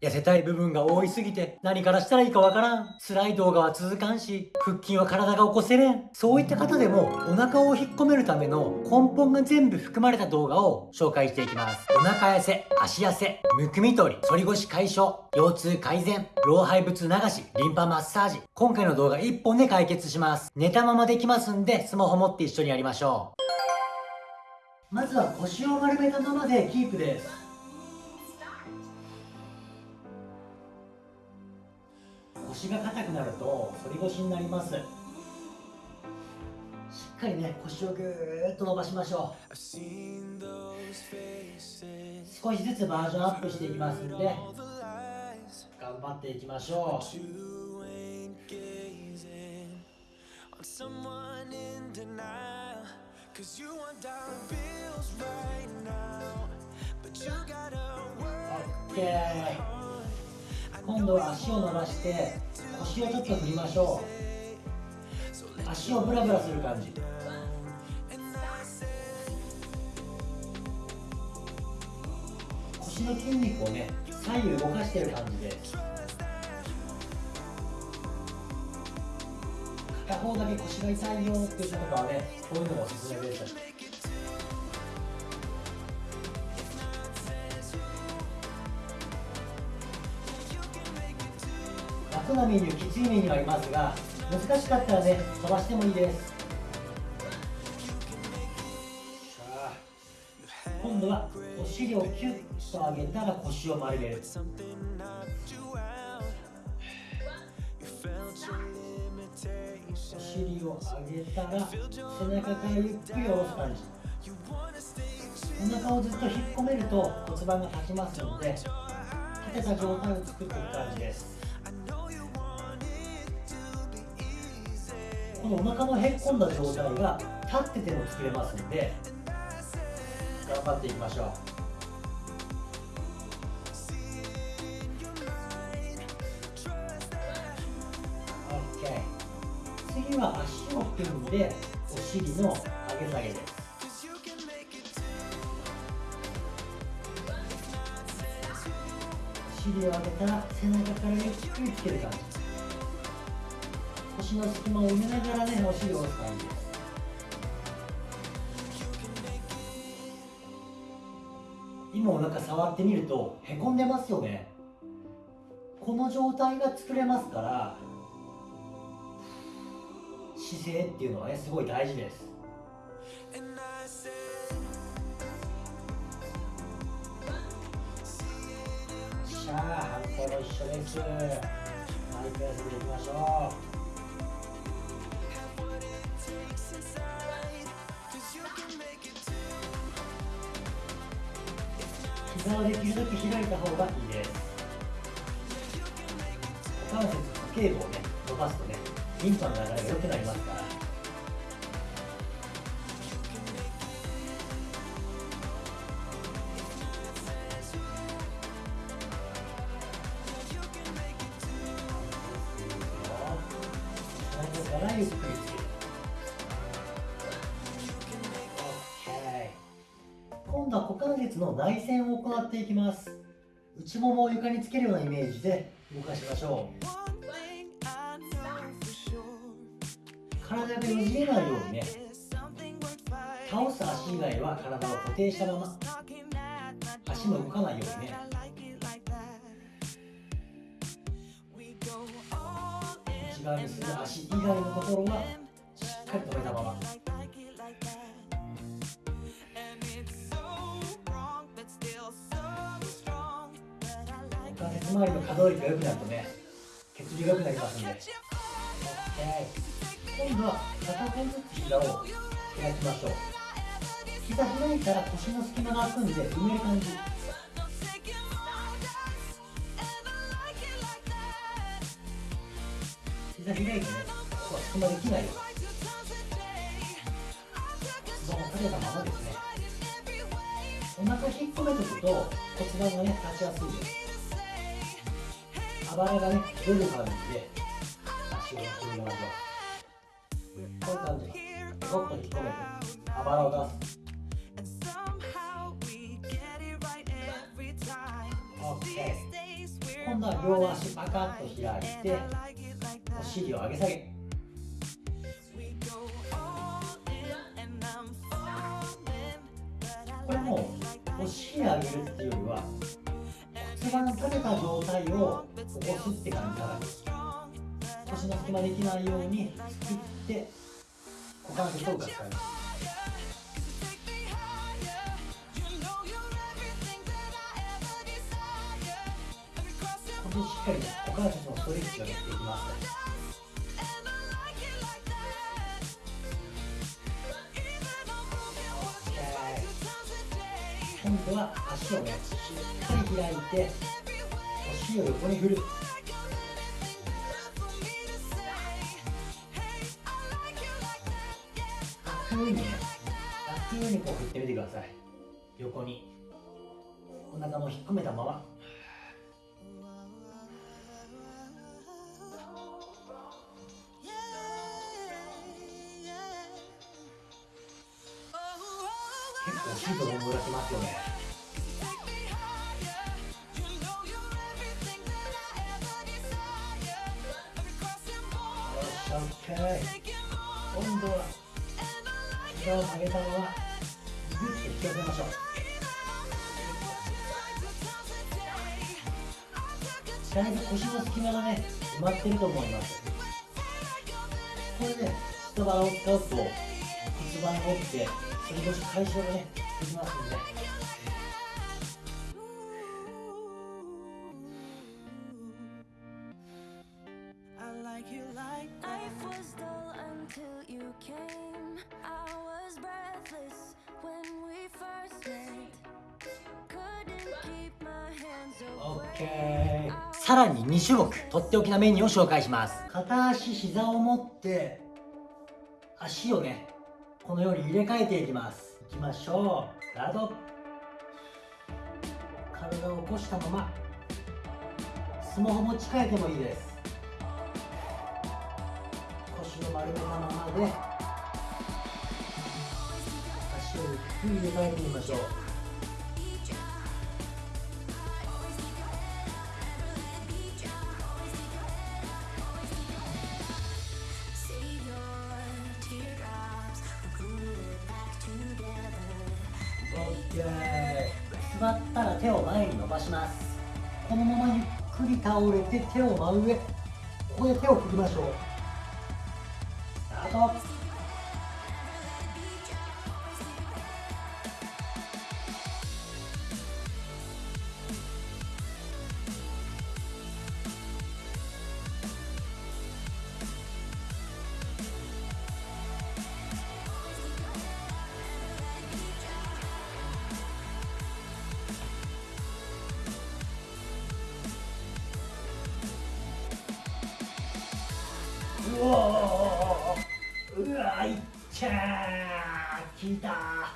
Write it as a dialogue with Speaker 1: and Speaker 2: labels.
Speaker 1: 痩せたい部分が多いすぎて何からしたらいいかわからん。辛い動画は続かんし、腹筋は体が起こせれん。そういった方でもお腹を引っ込めるための根本が全部含まれた動画を紹介していきます。お腹痩せ、足痩せ、むくみ取り、反り腰解消、腰痛改善、老廃物流し、リンパマッサージ。今回の動画1本で解決します。寝たままできますんで、スマホ持って一緒にやりましょう。まずは腰を丸めたままでキープです。腰が硬くなると反り腰になります。しっかりね腰をぐーっと伸ばしましょう。少しずつバージョンアップしていきますんで頑張っていきましょう。OK 今度は足を伸ばして腰をちょっと振りましょう。足をブラブラする感じ。腰の筋肉をね左右動かしてる感じで。す片方だけ腰が痛いよっていう方はねこういうのがおすすめです。楽なメニューきついメニューありますが難しかったらね飛ばしてもいいです。今度はお尻をキュッと上げたら腰を丸める。お尻を上げたら背中からゆっくり下ろす感じ。お腹をずっと引っ込めると骨盤が立ちますので立てた状態を作っていく感じです。このお腹のへっこんだ状態が立ってても作れますので頑張っていきましょう。次は足を組んでお尻の上げ下げです。お尻を上げたら背中からゆっくりつける感じ。腰の隙間を埋めながらねお尻を押す感じです。今お腹触ってみるとへこんでますよね。この状態が作れますから姿勢っていうのはねすごい大事です。しゃあ反対も一緒です。マイク休みでいきましょう。膝をできるだけ開いた方がいいです。股関節固形部をね伸ばすとねリンパの流れが良くなりますから。からゆっくり度は股関節の内旋を行っていきます。内ももを床につけるようなイメージで動かしましょう。体がよじれないようにね。倒す足以外は体を固定したまま。足も動かないようにね。内側にする足以外のところはしっかり止めたまま。周りの可動域が良くなるとね血流が良くなりますんで。OK 今度は片手ずつ膝を開きましょう膝開いたら腰の隙間が開くんで埋める感じ膝開いてねここは隙間できないよ骨盤を立てたままですねお腹引っ込めておくと骨盤がね立ちやすいですバラがね出る感じで足を広げましょうこういう感じでゴッと引っ込めてあばらを出す OK まあ両足パカッと開いてお尻を上げ下げ腰の隙間できないように作って股関節を動かす感じ。ここでしっかり股関節のストレッチができていきます。今度は足をねしっかり開いてお尻を横に振る楽にね楽にこう振ってみてください。横に。お腹も引っ込めたまま。結構シートの思い出しますよね。よし OK 今度は。膝を曲げたままグッと引き寄せましょうだいぶ腰の隙間がね埋まってると思いますこれで下腹を使うと骨盤が起きて反り腰解消がねできますんで OK さらに2種目とっておきなメニューを紹介します。片足膝を持って足をねこのように入れ替えていきます。いきましょう。スタート体を起こしたままスマホ持ち替えてもいいです。腰を丸めたままで足をゆっくり入れ替えてみましょう。座ったら手を前に伸ばします。このままゆっくり倒れて手を真上。ここで手を振りましょう。スタート。うおーうわいっちゃー。効いた